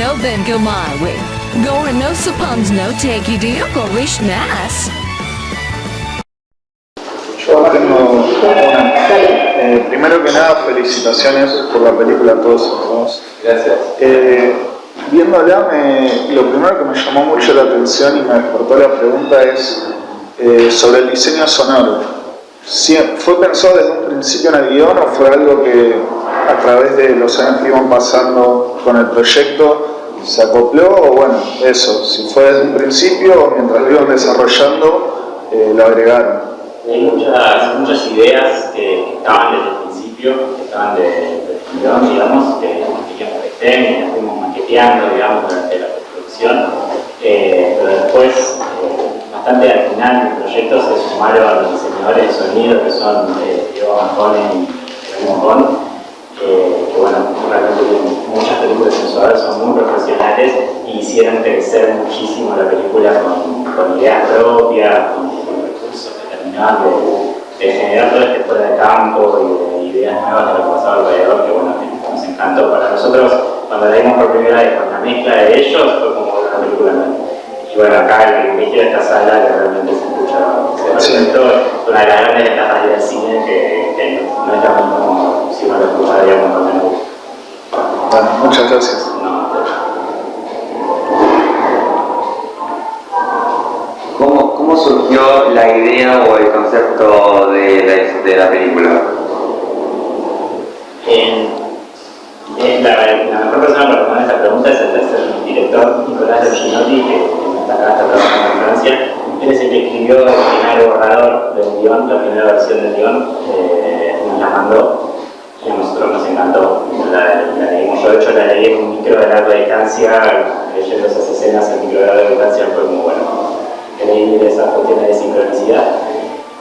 no then go my way. Gore no suppons no take you deal go wish nas. Yo tengo una. Eh, primero que nada, felicitaciones por la película a todos hermosos. Gracias. Eh, viéndola, me, lo primero que me llamó mucho la atención y me despertó la pregunta es eh, sobre el diseño sonoro. Si- ¿Fue pensado desde un principio en el guion o fue algo que a través de los años que iban pasando con el proyecto se acopló? O bueno, eso, si fue desde un principio mientras lo iban desarrollando, eh, lo agregaron. Hay muchas, muchas ideas que, estaban desde el principio, que estaban de, de guion, digamos, que, que estén y las fuimos maqueteando, digamos, durante la postproducción. Eh, pero después, eh, bastante al final del proyecto se sumaron los diseñadores de sonido, que son eh, Diego Marcone y Mojón, que bueno, realmente muchas películas sensuales, son muy profesionales y hicieron crecer muchísimo la película con, con ideas propias, con, con recursos que terminaban de, de generar todo este fuera de campo y de ideas nuevas de lo que pasaba alrededor, que bueno, que nos encantó. Para nosotros, cuando la vimos por primera vez con la mezcla de ellos, fue como una película nueva. Y bueno, acá el privilegio de esta sala que realmente se escucha, se presentó, es una de las grandes ventajas del cine que, que no es lo mismo si uno lo escucharía con el Bueno, muchas gracias. No, ¿Cómo, ¿Cómo surgió la idea o el concepto de la, de la película? En, en la, la mejor persona para responder esta pregunta es el tercer director Nicolás de Ginotti, que está acá, está trabajando en Francia. Él es el que escribió el primer borrador del guion, la primera versión del guion, eh, nos la mandó y a nosotros nos encantó. La, la leímos, yo de hecho la leí en un micro de larga distancia, leyendo esas escenas en micro de larga distancia fue muy bueno. Increíble esas cuestiones de sincronicidad.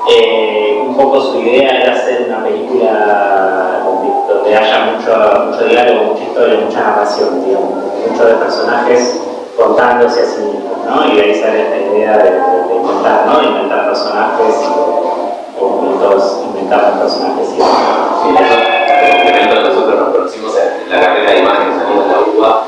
Eh, un poco su idea era hacer una película donde, haya mucho, mucho diálogo, mucha historia, mucha narración, digamos, muchos de personajes contándose a sí mismos, ¿no? Y de ahí sale esta idea de, inventar, ¿no? Inventar personajes y o juntos inventar personajes y complemento, en la carrera de imagen salimos de la UBA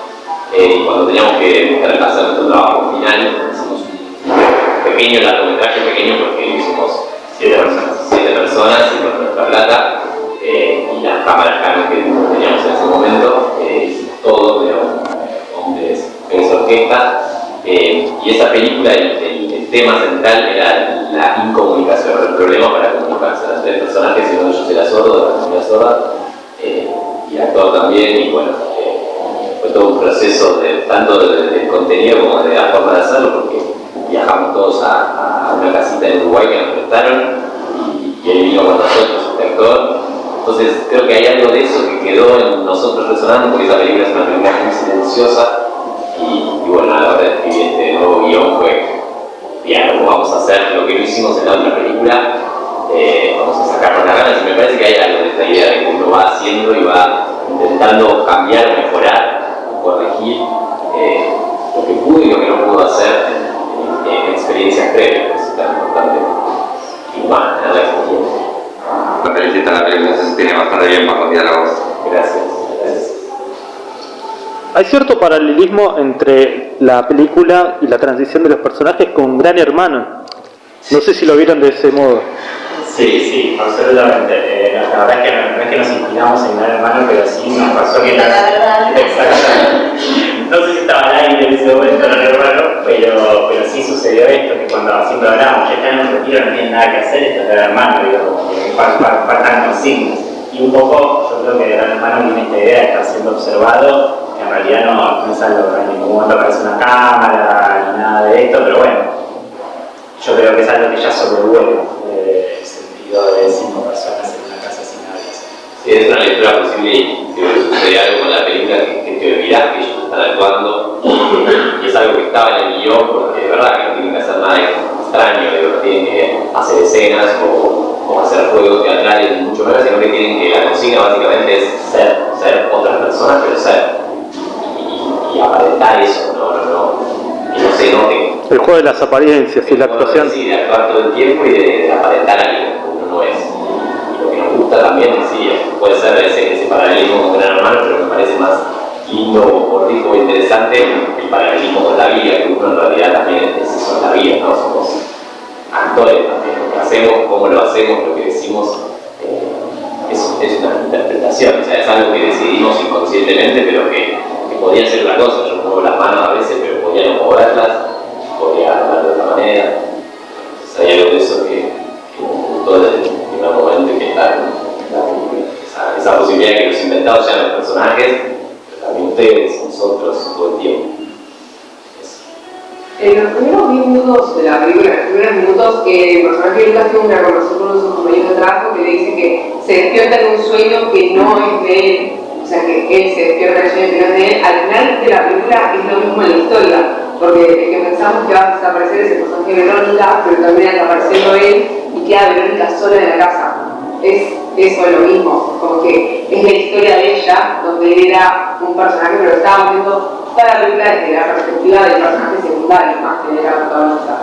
eh, y cuando teníamos que hacer nuestro trabajo final, hicimos un pequeño largometraje, pequeño porque hicimos siete personas, siete personas y con nuestra plata eh, y las cámaras Canon que teníamos en ese momento, eh, hicimos todo, digamos, hombres, mujeres, orquesta y esa película, el, tema central era la incomunicación, el problema para comunicarse. Las tres personajes, y uno de ellos era sordo, la familia sorda, también, y bueno, fue todo un proceso de, tanto de, de contenido como de la forma de hacerlo, porque viajamos todos a, una casita en Uruguay que nos prestaron, y, él vino con nosotros, este actor. Entonces creo que hay algo de eso que quedó en nosotros resonando, porque esa película es una película muy silenciosa, y, bueno, a la hora de escribir este nuevo guion fue, ¿cómo vamos a hacer lo que no hicimos en la otra película? Eh, vamos a sacarnos las ganas y me parece que hay algo de esta idea de que uno va haciendo y va intentando cambiar, mejorar, corregir eh, lo que pudo y lo que no pudo hacer en, en- en experiencias previas, que es tan importante y más tener la experiencia. Me felicita la película, se tiene bastante bien para los diálogos. Gracias, gracias. Hay cierto paralelismo entre la película y la transición de los personajes con Gran Hermano. No sé si lo vieron de ese modo. Sí, sí, absolutamente. La verdad es que no, no es que nos inspiramos en Gran Hermano, pero sí nos pasó que la... No sé si estaba al aire en ese momento, no recuerdo, pero, pero sí sucedió esto, que cuando siempre hablábamos, ya están en un retiro, no tienen nada que hacer, esto es Gran Hermano, digo, faltan consignas. Y un poco, yo creo que Gran Hermano viene esta idea de estar siendo observado, que en realidad no, no es algo que en ningún momento aparece una cámara, ni nada de esto, pero bueno, yo creo que es algo que ya sobrevuela eh, el sentido de cinco personas Sí, es una lectura posible y si sucede algo con la película que, que te olvidas que ellos están actuando y es algo que estaba en el guion porque de verdad que no tienen que hacer nada extraño, digo, no tienen que hacer escenas o, o hacer juegos teatrales, ni mucho menos, sino que tienen que, la consigna básicamente es ser, ser otras personas, pero ser y, y aparentar eso, no, no, no, que no se note El juego de las apariencias y la actuación. sí, de actuar todo el tiempo y de, de aparentar a alguien que uno no es. Y lo que nos gusta también, sí, puede ser ese, ese paralelismo con Gran Hermano, pero me parece más lindo o rico o interesante el paralelismo con la vida, que uno en realidad también es eso la vida, ¿no? Somos actores también, lo que hacemos, cómo lo hacemos, lo que decimos, eh, es, una interpretación, o sea, es algo que decidimos inconscientemente, pero que, que podía ser una cosa, yo muevo las manos a veces, pero podía no moverlas, podía hablar de otra manera, entonces hay algo de eso que, que me gustó desde el primer momento que está esa, posibilidad que los inventados sean los personajes, también ustedes, nosotros, todo el tiempo. En los primeros minutos de la película, en los primeros minutos, el personaje Lucas tiene una conversación con uno de sus compañeros de trabajo que le dice que se despierta en un sueño que no es de él, o sea que él se despierta en el sueño que no es de él. Al final de la película es lo mismo en la historia, porque pensamos que va a desaparecer es el personaje de Verónica, pero también está apareciendo él y queda Verónica sola en la casa. Eso es lo mismo, como que es la historia de ella, donde él era un personaje, pero estábamos viendo toda la desde la perspectiva del personaje secundario, más que de la protagonista.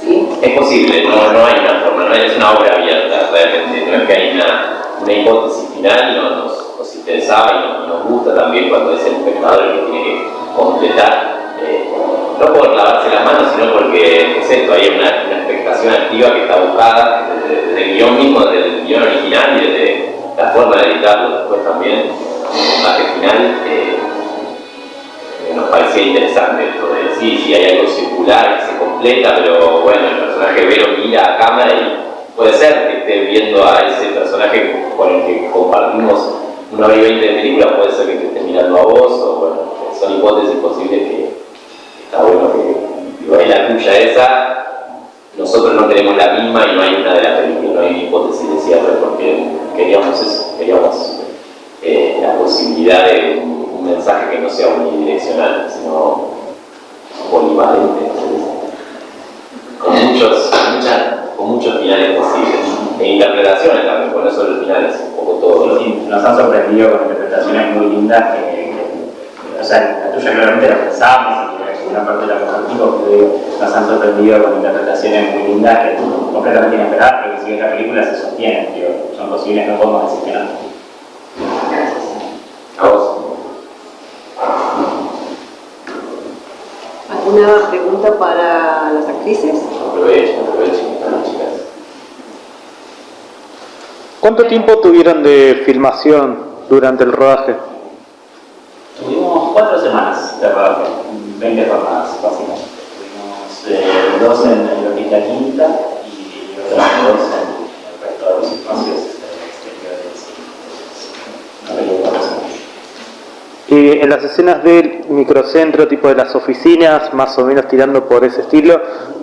¿Sí? Es posible, no, no hay una forma, no es una obra abierta realmente, no es que hay una, una hipótesis final, no, nos, nos y nos, gusta también cuando es el espectador el que tiene que completar, eh, no por lavarse las manos, sino porque es esto, hay una, una expectación activa que está buscada desde, desde, el guion mismo, original y desde la forma de editarlo después también, el final. Eh, nos parecía interesante esto de sí, sí hay algo circular que se completa, pero bueno, el personaje Vero mira a cámara y puede ser que esté viendo a ese personaje con el que compartimos una hora y veinte de película, puede ser que te esté mirando a vos, o bueno, son hipótesis posibles que está bueno que es la tuya esa, nosotros no tenemos la misma y no hay una de las no hay hipótesis de cierre porque queríamos eso, queríamos eh, la posibilidad de un mensaje que no sea unidireccional, sino polivalente, con muchos, muchas, con muchos finales posibles, e interpretaciones también, por eso los finales, un poco todo. Sí, sí, nos han sorprendido con interpretaciones muy lindas que, que, o sea, la tuya claramente la pensábamos y una parte de la compartimos, pero nos han sorprendido con interpretaciones muy lindas que completamente inesperadas, pero que si ves la película se sostienen, digo, son posibles, no podemos decir que no. A vos. ¿Alguna pregunta para las actrices? Aprovechen, aprovechen, están las chicas. ¿Cuánto tiempo tuvieron de filmación durante el rodaje? Tuvimos cuatro semanas de rodaje, 20 jornadas básicamente. Eh, dos en Hospital Quinta y otras dos en el resto de los espacios exteriores. Y en las escenas del microcentro, tipo de las oficinas, más o menos tirando por ese estilo,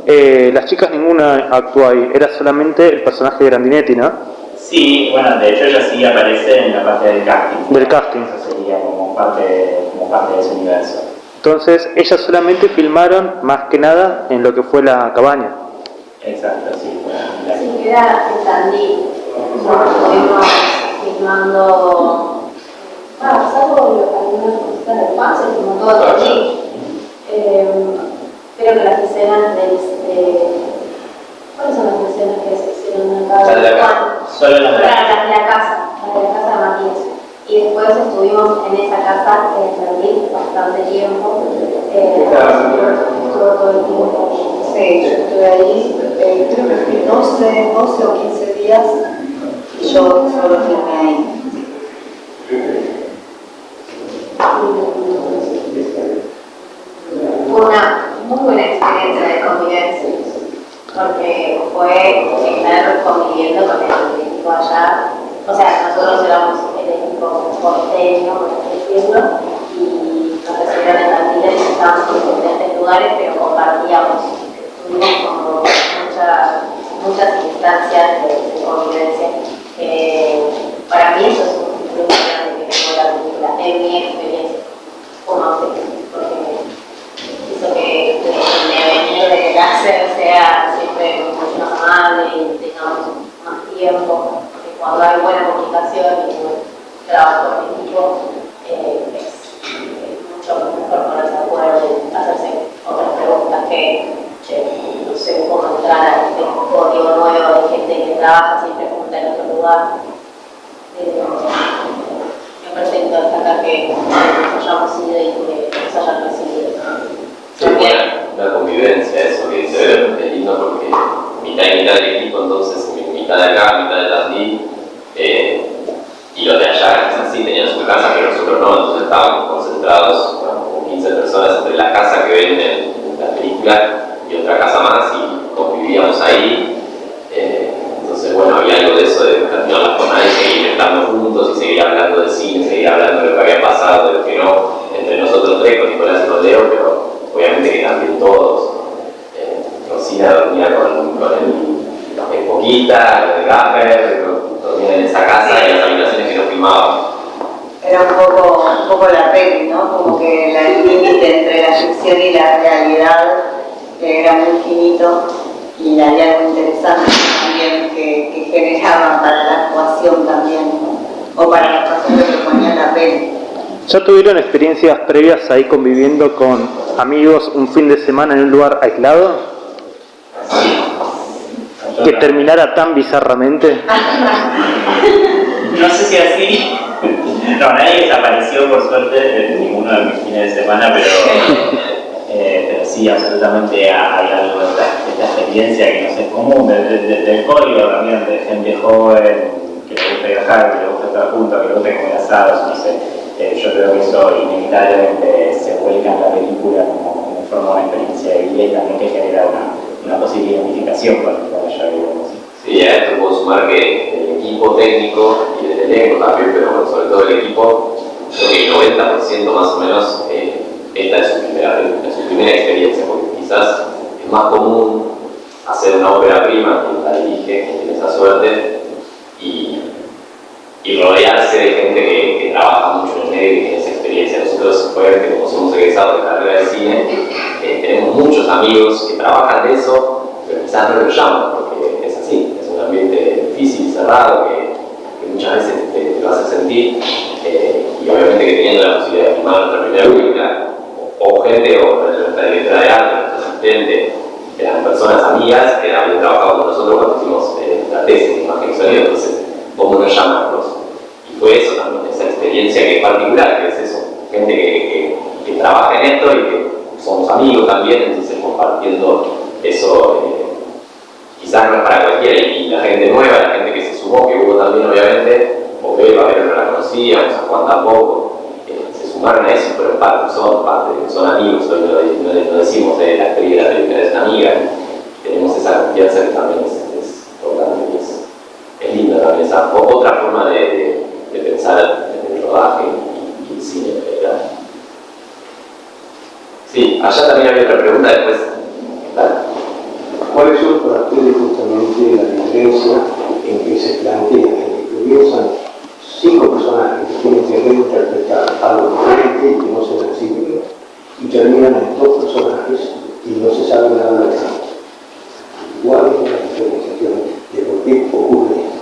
eh, las chicas ninguna actuó ahí, era solamente el personaje de Grandinetti, ¿no? Sí, bueno, de hecho ella sí aparece en la parte del casting. Del casting. Eso sería como parte, como parte de ese universo. Entonces, ellas solamente filmaron más que nada en lo que fue la cabaña. Exacto, sí. Sí, era en Tandil. Nosotros estuvimos filmando, ah, salvo algunas cositas del pan, se filmó todo Tandil. Eh, creo que las escenas. De, ¿Cuáles son las escenas que se hicieron de la casa. Solo las de la casa. Las de la casa, las de la casa de Matías. Y después estuvimos en esa casa en Tandil bastante tiempo. Eh, estuvo todo el tiempo. Sí, yo estuve ahí, eh, creo que 12, 12 o 15 días y yo solo filmé ahí. Fue una muy buena experiencia de convivencia, porque fue estar conviviendo con el equipo allá. O sea, nosotros éramos el equipo porteño, por así decirlo, y nos recibieron en Tandil y estábamos en diferentes lugares, pero compartíamos tuvimos como muchas, muchas instancias de, de convivencia. Para mí eso es un plus grande que tengo la película, en mi experiencia como actriz, porque hizo que, que mi venir de láser sea siempre mucho más amable y tengamos más tiempo, porque cuando hay buena comunicación y trabajo en equipo, eh, es, es mucho mejor ponerse de acuerdo hacerse otras preguntas que no sé cómo entrar a este código nuevo de gente que trabaja siempre junta en otro lugar. Eh, me parece destacar que nos hayamos ido y que nos hayan recibido. Sí, bueno, una convivencia, eso que ve es lindo porque mitad y mitad del equipo, entonces mitad de acá, mitad de Tandil, eh, y los de allá quizás sí tenían su casa, pero nosotros no, entonces estábamos concentrados, como 15 personas entre la casa que ven en, la película y otra casa más y convivíamos ahí. Eh, entonces, bueno, había algo de eso, de continuar la jornada y seguir estando juntos y seguir hablando de cine, seguir hablando de lo que había pasado, de lo que no, entre nosotros tres, con Nicolás y con pero obviamente que también todos. Eh, Rosina dormía con, con el, el Poquita, el Gaffer, dormía en esa casa y las habitaciones que. Era un poco, un poco la peli, ¿no? Como que la- el límite entre la ficción y la realidad era muy finito y había algo interesante también que, que generaba para la actuación también, ¿no? O para la actuación que proponía la peli. ¿Ya tuvieron experiencias previas ahí conviviendo con amigos un fin de semana en un lugar aislado? Que terminara tan bizarramente. No sé si así. No, nadie desapareció por suerte en ninguno de mis fines de semana, pero, eh, pero sí, absolutamente hay algo de esta, de esta experiencia que no sé, es común, de- de- de- del código también, de gente joven, que le gusta viajar, que le gusta estar juntos, que le gusta comer asados, no sé. Eh, yo creo que eso inevitablemente se vuelca en la película como, como forma una experiencia de vida y también que genera una, una posible identificación con con ella, digamos. Sí, a esto puedo sumar que el equipo técnico y el elenco también, pero bueno, sobre todo el equipo, creo que el 90% más o menos, eh, esta es su, primera, experiencia, porque quizás es más común hacer una ópera prima, quien la dirige, quien tiene esa suerte, y, y rodearse de gente que, que trabaja mucho en el y tiene esa experiencia. Nosotros, obviamente, como somos egresados de carrera de cine, eh, tenemos muchos amigos que trabajan de eso, pero quizás no lo llaman, porque es así, es un ambiente difícil, cerrado, que, muchas veces te, te lo hace sentir, eh, y obviamente que teniendo la posibilidad de filmar nuestra primera película, o, o gente, o nuestra directora de arte, nuestro asistente, eran personas amigas que habían trabajado con nosotros cuando hicimos eh, la tesis de imagen y sonido, entonces, ¿cómo nos llamarlos? Y fue eso también, esa experiencia que es particular, que es eso, gente que trabaja en esto y que somos amigos también, entonces compartiendo eso, eh, quizás no es para cualquiera, y, la gente nueva, la gente que se sumó, que hubo también obviamente, o Beba, pero no la conocíamos, a Juan tampoco, eh, se sumaron a eso fueron parte, son parte, son amigos, hoy no, decimos de la actriz de la película es una amiga, tenemos esa confianza que también es, es importante, es, es lindo también esa o- otra forma de, de- pensar en el rodaje y, y el cine en. Sí, allá también había otra pregunta después. Dale. ¿Cuáles son para ustedes justamente la diferencia en que se plantea, que comienzan cinco personajes que tienen que reinterpretar algo diferente y que no se reciben, y terminan en dos personajes y no se sabe nada de nada? ¿Cuál es la diferenciación de por qué ocurre esto?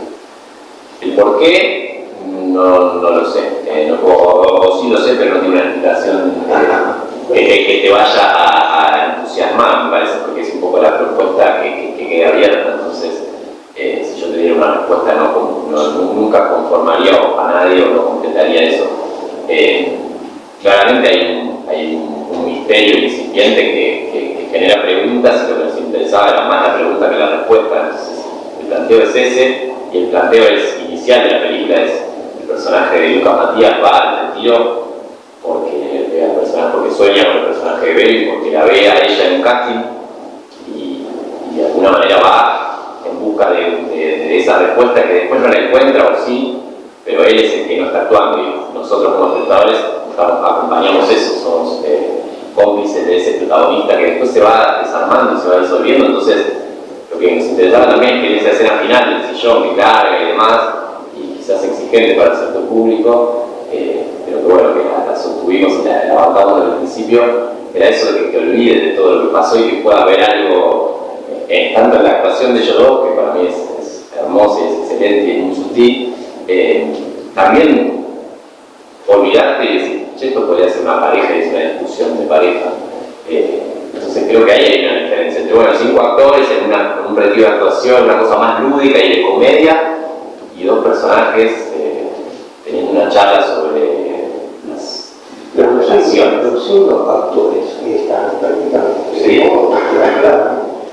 El por qué, no, no lo sé. Eh, no puedo- o, o sí lo sé, pero no tiene una explicación eh, que, te- que te vaya a, entusiasmar, me parece, porque es un poco la propuesta que, que- que queda abierta. Entonces, eh, si yo te diera una respuesta, no, nunca conformaría a nadie o no completaría eso. Eh, claramente hay un, hay un- misterio incipiente que- que genera preguntas y lo que nos interesaba era más la pregunta que la respuesta. Entonces, el planteo es ese y el planteo es inicial de la película es el personaje de Lucas Matías va al retiro porque, ve al personaje, porque sueña con el personaje de Bell, porque la ve a ella en un casting y, y de alguna manera va en busca de, de- de esa respuesta que después no la encuentra o sí, pero él es el que no está actuando y nosotros como espectadores estamos- acompañamos eso, somos eh, cómplices de ese protagonista que después se va desarmando y se va disolviendo, entonces lo que nos interesaba también es que en esa escena final del sillón que carga y demás, y quizás exigente para el sector público, eh, pero que bueno, que sostuvimos y la, bancamos desde el principio, era eso de que te olvides de todo lo que pasó y que pueda haber algo, eh, tanto en la actuación de ellos dos, que para mí es, es hermosa y es excelente y muy sutil, eh, también olvidarte y decir, esto podría ser una pareja y es una discusión de pareja. Eh, entonces creo que ahí hay una diferencia entre, bueno, cinco actores en, una- en un retiro de actuación, una cosa más lúdica y de comedia, y dos personajes eh, teniendo una charla sobre cinco, los cinco actores que están prácticamente Sí.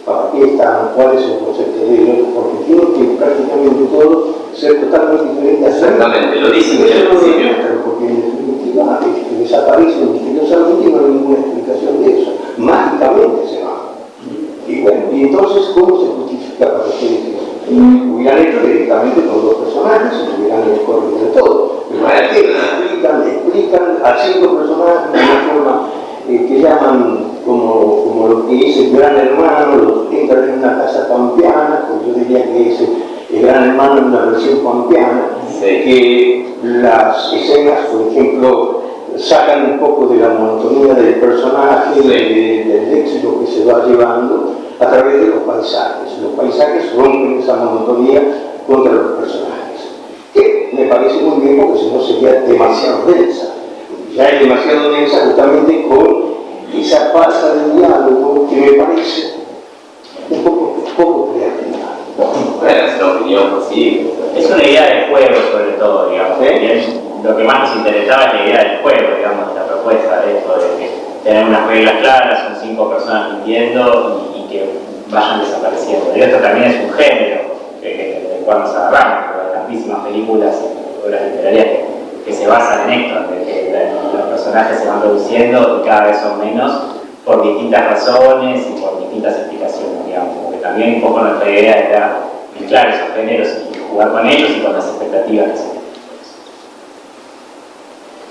para qué están, cuál es el concepto de ellos, porque tienen que prácticamente todos ser totalmente diferentes. a Exactamente, lo dicen desde el principio. porque en definitiva este, desaparecen misteriosamente y no hay ninguna explicación de eso. Mágicamente se van. Y bueno, y entonces, ¿cómo se justifica para ustedes eso? Hubieran hecho directamente con dos personajes, y hubieran corrido de todo. Pero ¿para qué explican, explican a cinco personajes de una forma eh, que llaman como, como lo que es el gran hermano, los entran en una casa pampeana, pues yo diría que es el, gran hermano en una versión pampeana, que las escenas, por ejemplo, sacan un poco de la monotonía del personaje, de- del éxito que se va llevando a través de los paisajes. Los paisajes rompen esa monotonía contra los personajes. Que me parece muy bien porque si no sería demasiado densa. Ya es demasiado densa justamente con esa falta de diálogo que me parece un poco, poco creativa. Bueno, es una opinión, sí. Es una idea del juego sobre todo, digamos. Y Lo que más nos interesaba es la idea del juego, digamos, la propuesta de esto, de que tener unas reglas claras, son cinco personas mintiendo y, y que vayan desapareciendo. Y esto también es un género que, que, del cual nos agarramos, tantísimas películas obras literarias que, se basan en esto, de que los personajes se van reduciendo y cada vez son menos por distintas razones y por distintas explicaciones, digamos. Porque también un poco nuestra idea era mezclar esos géneros y jugar con ellos y con las expectativas que se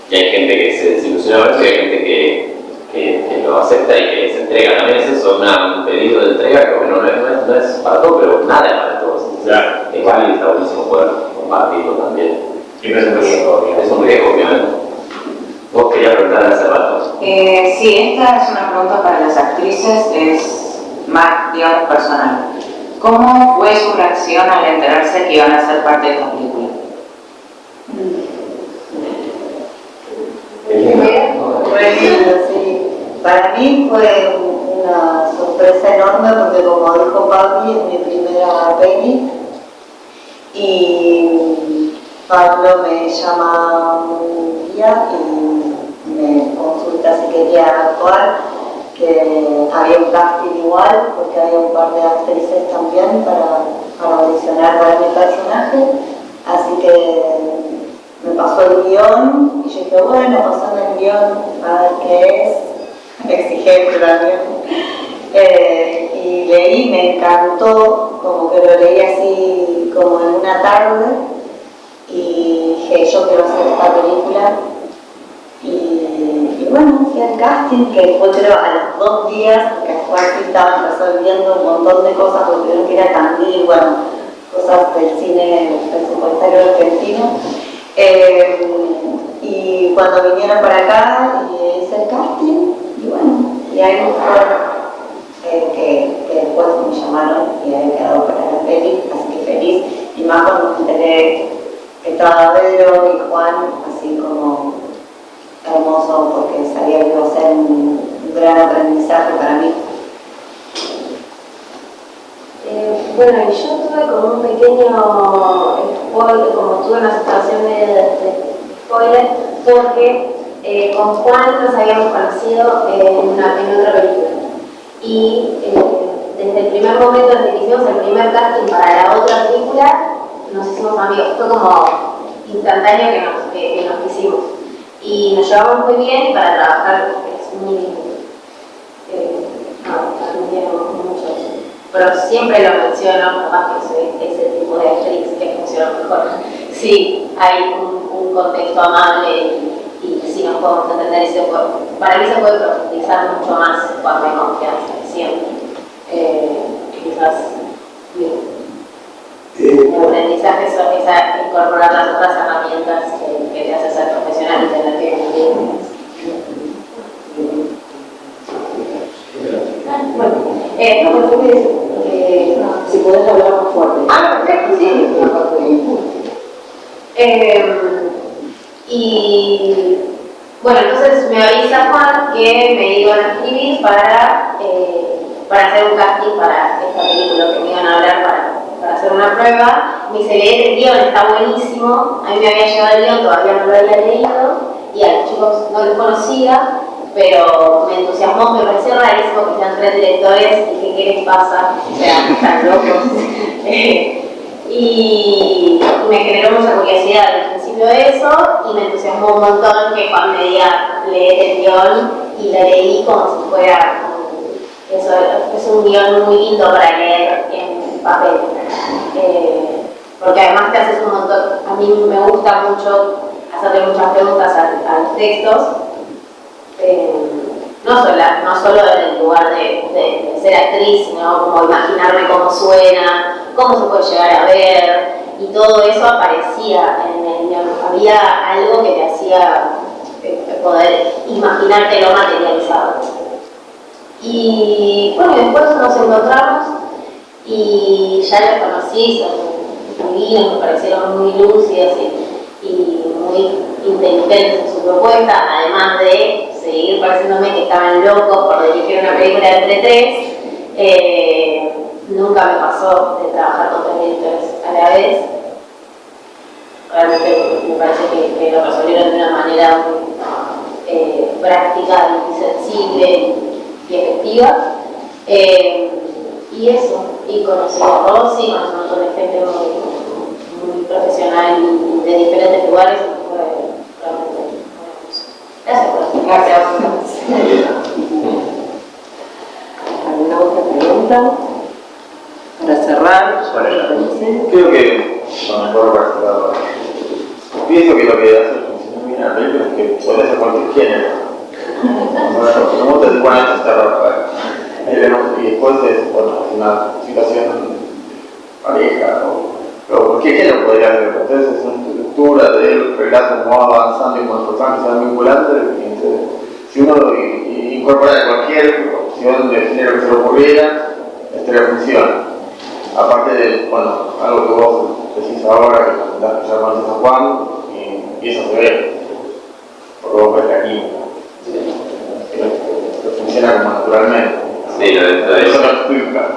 Y hay gente que se desilusiona y hay gente que, que, que lo acepta y que se entrega. También es eso, una- un pedido de entrega que bueno, no es, no es, no es para todos, pero nada es para todos. Claro. Es válido y está buenísimo poder compartirlo también. Siempre es un riesgo. Es un riesgo, obviamente. Vos querías preguntar hace rato. Eh, sí, esta es una pregunta para las actrices, es más, digamos, personal. ¿Cómo fue su reacción al enterarse que iban a ser parte de esta película? Sí. Para mí fue una sorpresa enorme porque como dijo Pablo, es mi primera peli. Y Pablo me llama un día y me consulta si quería actuar, que había un casting igual porque había un par de actrices también para, para audicionar para mi personaje, así que me pasó el guion y yo dije, bueno, pasame el guion a ver qué es, exigente también. Eh, y leí, me encantó, como que lo leí así como en una tarde y dije, yo quiero hacer esta película. Y, bueno, fui al casting, que fue creo a los dos días, porque después estaban resolviendo un montón de cosas, porque tuvieron que ir a bueno, cosas del cine presupuestario argentino. Eh, y cuando vinieron para acá, hice el casting, y bueno, y ahí fue eh, que, que después me llamaron y había quedado para la peli, así que feliz. Y más cuando me enteré que estaba Pedro y Juan, así como hermoso, porque sabía que iba a ser un, gran aprendizaje para mí. Eh, bueno, y yo tuve como un pequeño spoiler, como tuve una situación de, de spoiler, porque eh, con Juan nos habíamos conocido en, una, en otra película. Y eh, desde el primer momento en que hicimos el primer casting para la otra película, nos hicimos amigos. Fue como instantáneo que nos, que, que nos quisimos. Y nos llevamos muy bien y para trabajar es muy. Eh, no, mucho eso pero siempre lo menciono, capaz que soy ese tipo de actriz que funciona mejor. Sí, hay un, un contexto amable y, y si nos podemos entender, y se puede- para mí se puede profundizar mucho más cuando hay confianza, siempre. Eh, quizás sí, el aprendizaje es esa, incorporar las otras herramientas que, que te hace ser profesional y tener que cumplir. Bueno, eh, no, pero que si puedes hablar más fuerte. Ah, perfecto, sí. Eh, y bueno, entonces me avisa Juan que me iban a escribir para, eh, para hacer un casting para esta película que me iban a hablar para, para hacer una prueba, me dice, leer el guion, está buenísimo, a mí me había llegado el guion, todavía no lo había leído, y a los chicos no los conocía, pero me entusiasmó, me pareció rarísimo que sean tres directores, y dije, ¿qué les pasa? O sea, locos. y me generó mucha curiosidad principio de eso, y me entusiasmó un montón que Juan me diga, el guion, y lo leí como si fuera eso es un guion muy lindo para leer en papel. Eh, porque además te haces un montón, a mí me gusta mucho hacerle muchas preguntas a, los textos, eh, no, solo, no solo en el lugar de, ser actriz, sino como imaginarme cómo suena, cómo se puede llegar a ver, y todo eso aparecía en. Había algo que te hacía eh, poder imaginarte lo materializado. Y bueno, después nos encontramos y ya los conocí, son divinos, me parecieron muy lúcidos y, muy inteligentes en su propuesta, además de seguir pareciéndome que estaban locos por dirigir una película entre tres. Eh, nunca me pasó de trabajar con tres directores a la vez. Realmente me parece que, lo resolvieron de una manera muy eh, práctica y sensible y efectiva. Eh, y eso, y conocí a Rosy, a un montón de gente muy, muy profesional y de diferentes lugares, fue realmente Gracias por Gracias. ¿Alguna otra pregunta? Para cerrar, creo que lo mejor para cerrar. Pienso que lo que hace película es que puede ser cualquier género bueno, ¿cómo te esta ropa? Y después es, bueno, una situación pareja, o, pero ¿qué género podría ser? Entonces es una estructura del relato como va avanzando y con los personajes se vinculando, si uno incorpora cualquier opción de género que se le ocurriera, esta funciona. Aparte de, bueno, algo que vos decís ahora, que ya conoces a Juan, y, y eso se ve, porque vos ves aquí que funciona como naturalmente. Sí, lo de, eso no explica.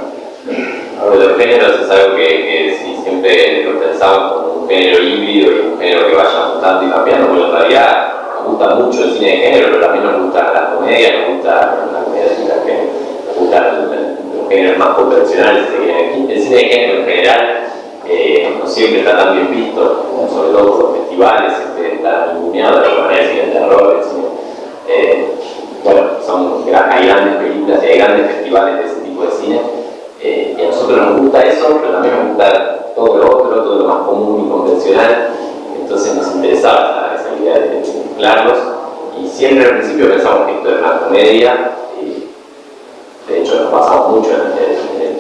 Lo de los géneros es algo que, que sí, siempre lo pensamos como un género híbrido y un género que vaya mutando y cambiando, porque en realidad nos gusta mucho el cine de género, pero también nos gusta la comedia, nos gusta la comedia de nos gustan los géneros más convencionales. El cine de género en general eh, no siempre está tan bien visto, sobre todo por los festivales, este, está ninguneado de la manera el cine de terror, el cine eh, bueno, son, hay grandes películas y hay grandes festivales de ese tipo de cine. Eh, y a nosotros nos gusta eso, pero también nos gusta todo lo otro, todo lo más común y convencional. Entonces nos interesaba esa, idea de mezclarlos. Y siempre al principio pensamos que esto era una comedia. de hecho, nos pasamos mucho en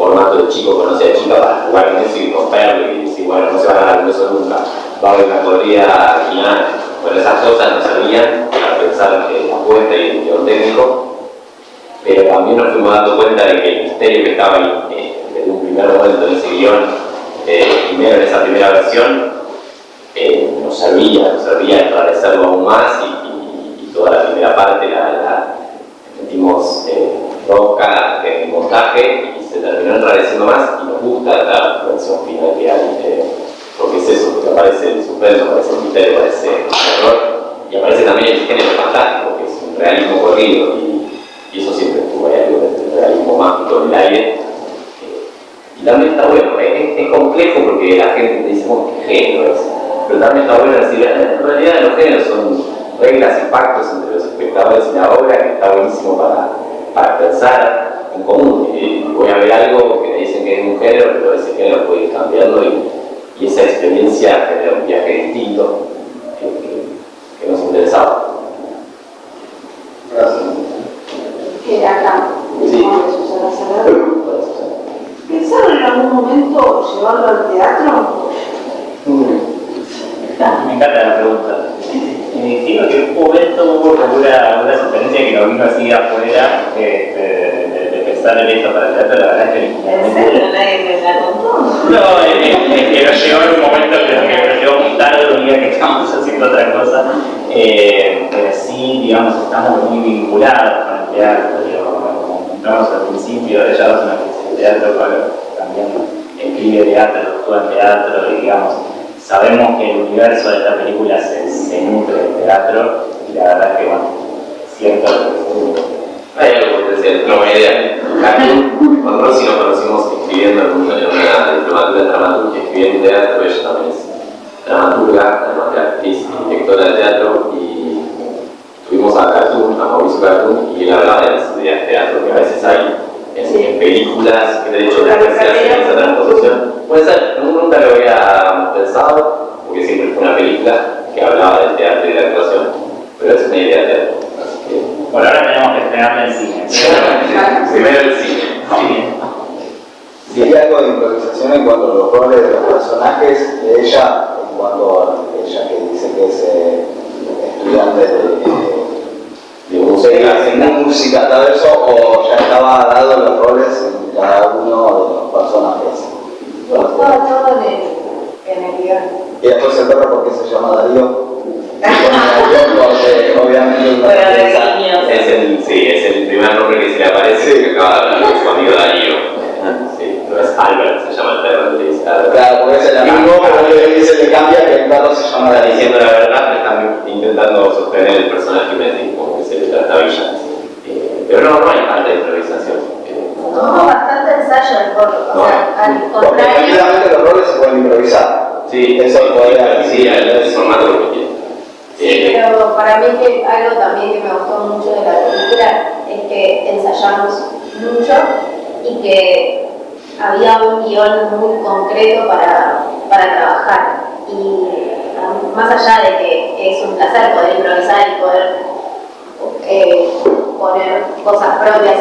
chico conoce a chica para jugar en eso y romperlo y decir, bueno, no se va a dar un beso nunca. Va a haber una corrida final. Bueno, esas cosas no servían para pensar que la apuesta y el guion técnico, pero también nos fuimos dando cuenta de que el misterio que estaba ahí eh, desde un primer momento en ese guion, eh, primero en esa primera versión, eh, nos servía, nos servía enrarecerlo aún más y, toda la primera parte la, metimos roca en montaje se terminó enrareciendo más y nos gusta la versión final que hay porque es eso, porque aparece el suspenso, aparece el misterio, aparece el terror, y aparece también el género fantástico, que es un realismo corrido, y, eso siempre estuvo ahí, algo del realismo mágico en el aire. y también está bueno, es, complejo porque la gente te dice, bueno, ¿qué género es? Pero también está bueno decir, en realidad los géneros son reglas y pactos entre los espectadores y la obra que está buenísimo para, para pensar en común. Y voy a ver algo que me dicen que es un género, pero ese género puede ir cambiando y y esa experiencia genera un viaje distinto que, nos interesaba. Gracias. Que acá, sí. ¿Pensaron en algún momento llevarlo al teatro? Me encanta la pregunta. Me digo que en un momento hubo una, una sugerencia que nos vino así afuera este, pensar en esto para el teatro, la verdad es que... ¿En serio? ¿Nadie la contó? No, es, que nos llegó en un momento que nos llegó muy tarde, un día que estábamos haciendo otra cosa, eh, pero sí, digamos, estamos muy vinculados con el teatro, como comentamos al principio, ya es una especie de teatro, también escribe teatro, actúa en teatro, y digamos, sabemos que el universo de esta película se, se nutre del teatro, y la verdad es que, bueno, algo que no, una idea. Cartoon, con Rosy nos conocimos escribiendo en una, en dramaturgia, escribiendo en teatro, ella también es dramaturga, además de actriz, directora de teatro, y tuvimos a Cartoon, a Mauricio Cartoon, y él hablaba de las ideas de teatro que a veces hay en, películas, que de hecho la se hace esa transposición. Puede ser, nunca lo había pensado, porque siempre fue una película que hablaba del teatro y de la actuación, pero es una idea de teatro. Por ahora tenemos que estrenarla en cine. primero el cine. Y hay algo de improvisación en cuanto a los roles de los personajes de ella, en cuanto a ella que dice que es eh, estudiante de, de música. de música, todo eso, o ya estaba dado los roles en cada uno de los personajes. Estaba todo en el, en el guion. Y después el perro, ¿por qué se llama Darío? Porque obviamente Bueno. Es el, sí, es el primer nombre que se le aparece que acaba de hablar su amigo Darío. Sí, no es Albert, se llama el perro, le dice Albert. Claro, porque es el amigo, pero le dice le cambia que el perro se llama Darío. diciendo la verdad, están intentando sostener el personaje como que se le trastabilla. Eh, pero no, no hay falta de improvisación. Eh, Hubo bastante ensayo del corto, o sea, al Porque contrario. efectivamente los roles se pueden improvisar. Sí, Eso podría sí, el, formato lo que quiere. Sí, pero para mí que algo también que me gustó mucho de la película es que ensayamos mucho y que había un guion muy concreto para, para trabajar. Y ah, más allá de que es un placer poder improvisar y poder eh, poner cosas propias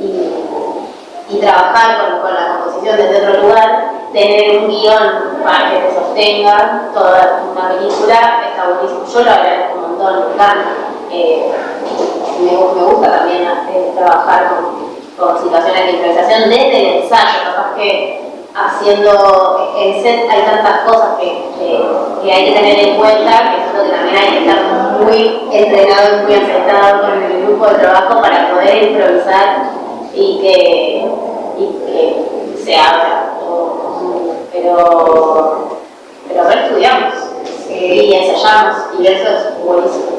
y, y- y trabajar con, con la composición desde tener un guion para que te sostenga toda una película está buenísimo. Yo lo agradezco un montón, me encanta. Eh, me, me gusta también trabajar con, situaciones de improvisación desde el ensayo, capaz que haciendo en set hay tantas cosas que, que- hay que tener en cuenta que siento que también hay que estar muy entrenado y muy aceptado con el grupo de trabajo para poder improvisar y que, y que se abra. Pero, pero re estudiamos y ensayamos y eso es buenísimo.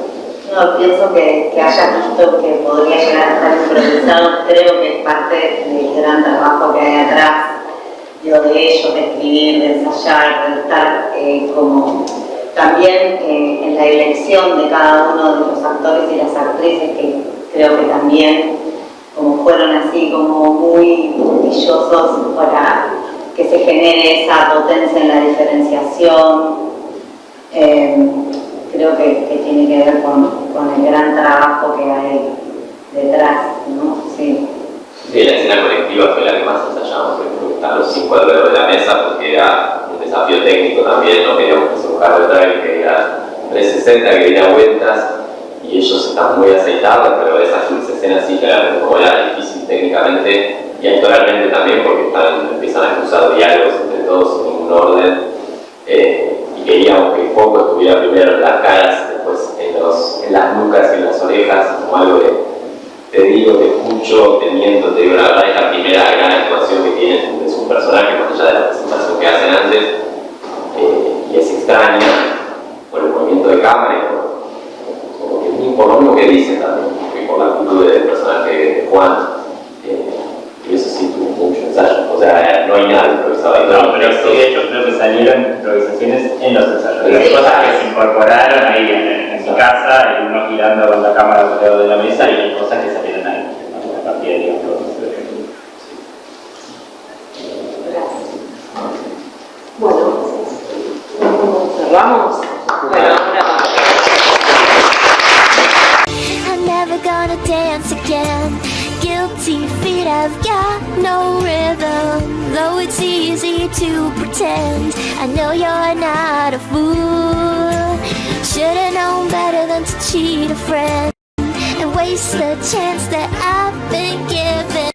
No, pienso que, que haya visto que podría llegar a estar improvisado, creo que es parte del gran trabajo que hay atrás, digo, de ellos, de escribir, de ensayar, de estar eh, como también eh, en la elección de cada uno de los actores y las actrices, que creo que también como fueron así como muy puntillosos para que se genere esa potencia en la diferenciación. Eh, creo que, que tiene que ver con, con el gran trabajo que hay detrás, ¿no? Sí. Sí, la escena colectiva fue la que más ensayamos, porque están los cinco alrededor de la mesa, porque era un desafío técnico también, no queríamos que sea un carro de drive que diera 360, que diera vueltas, y ellos están muy aceitados, pero esas escenas sí claramente como era difícil técnicamente y actoralmente también, porque están, empiezan a cruzar diálogos entre todos sin ningún orden, eh, y queríamos que el foco estuviera primero en las caras, después en, los, en las nucas y en las orejas, como algo de te digo, te escucho, te miento, te digo la verdad, es la primera gran actuación que tienen de sus personajes, más allá de la presentación que hacen antes,